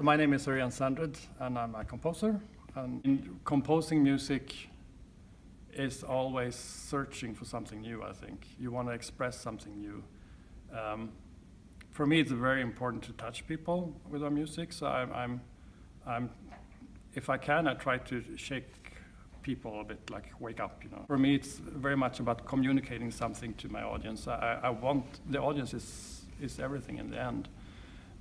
So my name is Örjan Sandred and I'm a composer. And in composing music is always searching for something new, I think. You want to express something new. Um, for me, it's very important to touch people with our music. So I'm, I'm, I'm, if I can, I try to shake people a bit, like wake up. You know, for me, it's very much about communicating something to my audience. I, I want the audience is is everything in the end.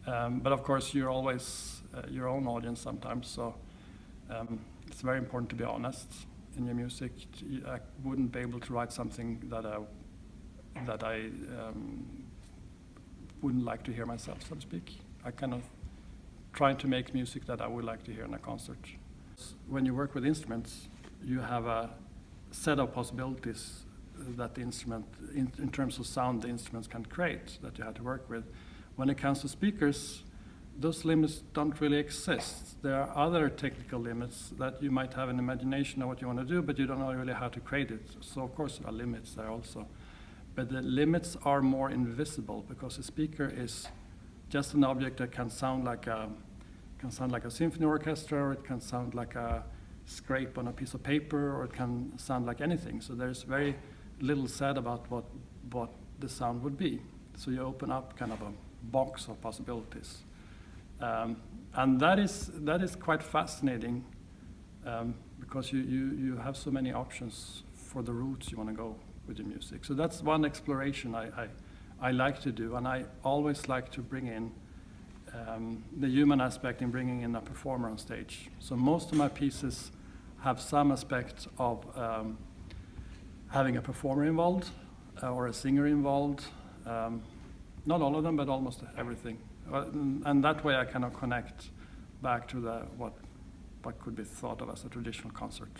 Um, but of course, you're always uh, your own audience sometimes. So um, it's very important to be honest in your music. I wouldn't be able to write something that I that I um, wouldn't like to hear myself, so to speak. I kind of trying to make music that I would like to hear in a concert. When you work with instruments, you have a set of possibilities that the instrument, in, in terms of sound, the instruments can create that you have to work with. When it comes to speakers, those limits don't really exist. There are other technical limits that you might have an imagination of what you want to do, but you don't know really how to create it. So of course there are limits there also. But the limits are more invisible because a speaker is just an object that can sound like a, can sound like a symphony orchestra, or it can sound like a scrape on a piece of paper, or it can sound like anything. So there's very little said about what, what the sound would be. So you open up kind of a box of possibilities. Um, and that is, that is quite fascinating um, because you, you, you have so many options for the routes you want to go with the music. So that's one exploration I, I, I like to do, and I always like to bring in um, the human aspect in bringing in a performer on stage. So most of my pieces have some aspect of um, having a performer involved uh, or a singer involved. Um, not all of them, but almost everything. Uh, and that way I kind of connect back to the, what, what could be thought of as a traditional concert.